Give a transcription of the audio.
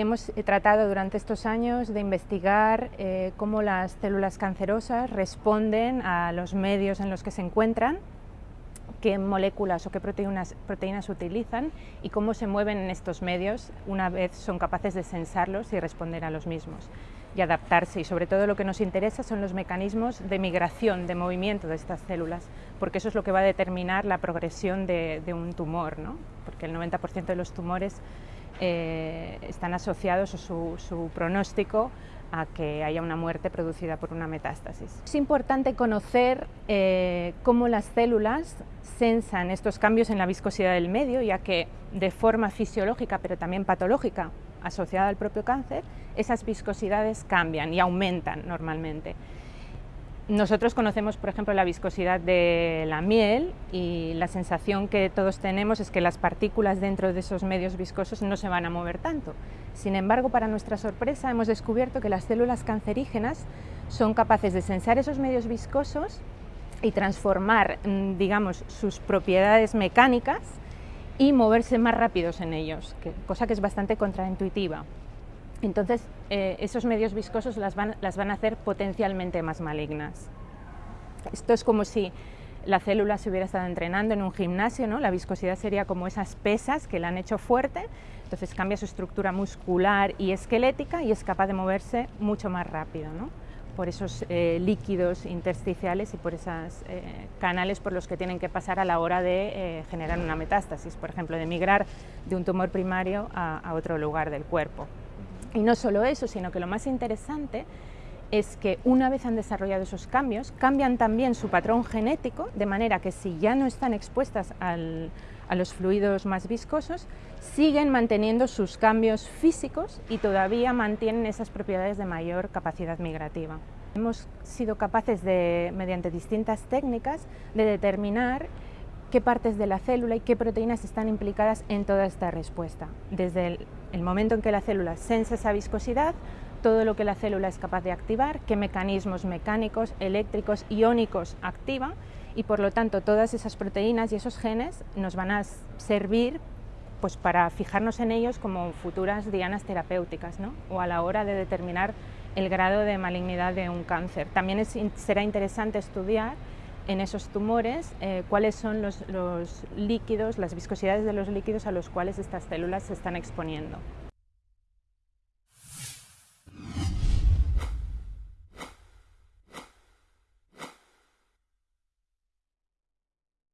Hemos tratado durante estos años de investigar eh, cómo las células cancerosas responden a los medios en los que se encuentran, qué moléculas o qué proteínas, proteínas utilizan y cómo se mueven en estos medios una vez son capaces de sensarlos y responder a los mismos y adaptarse y sobre todo lo que nos interesa son los mecanismos de migración, de movimiento de estas células, porque eso es lo que va a determinar la progresión de, de un tumor, ¿no? porque el 90% de los tumores eh, están asociados o su, pronóstico a que haya una muerte producida por una metástasis. Es importante conocer eh, cómo las células sensan estos cambios en la viscosidad del medio, ya que de forma fisiológica, pero también patológica, asociada al propio cáncer, esas viscosidades cambian y aumentan normalmente. Nosotros conocemos, por ejemplo, la viscosidad de la miel y la sensación que todos tenemos es que las partículas dentro de esos medios viscosos no se van a mover tanto. Sin embargo, para nuestra sorpresa, hemos descubierto que las células cancerígenas son capaces de sensar esos medios viscosos y transformar, mm, digamos, sus propiedades mecánicas y moverse más rápidos en ellos, cosa que es bastante contraintuitiva. Entonces, eh, esos medios viscosos las van, a hacer potencialmente más malignas. Esto es como si la célula se hubiera estado entrenando en un gimnasio, ¿no? la viscosidad sería como esas pesas que la han hecho fuerte, entonces cambia su estructura muscular y esquelética y es capaz de moverse mucho más rápido, ¿no? por esos eh, líquidos intersticiales y por esos eh, canales por los que tienen que pasar a la hora de eh, generar una metástasis, por ejemplo, de migrar de un tumor primario a otro lugar del cuerpo. Y no solo eso, sino que lo más interesante es que una vez han desarrollado esos cambios, cambian también su patrón genético, de manera que si ya no están expuestas a los fluidos más viscosos, siguen manteniendo sus cambios físicos y todavía mantienen esas propiedades de mayor capacidad migrativa. Hemos sido capaces de, mediante distintas técnicas, de determinar qué partes de la célula y qué proteínas están implicadas en toda esta respuesta. Desde el, el momento en que la célula sensa esa viscosidad, todo lo que la célula es capaz de activar, qué mecanismos mecánicos, eléctricos, iónicos activa y por lo tanto todas esas proteínas y esos genes nos van a servir pues, para fijarnos en ellos como futuras dianas terapéuticas ¿no? o a la hora de determinar el grado de malignidad de un cáncer. También será interesante estudiar en esos tumores eh, cuáles son los, los líquidos, las viscosidades de los líquidos a los cuales estas células se están exponiendo.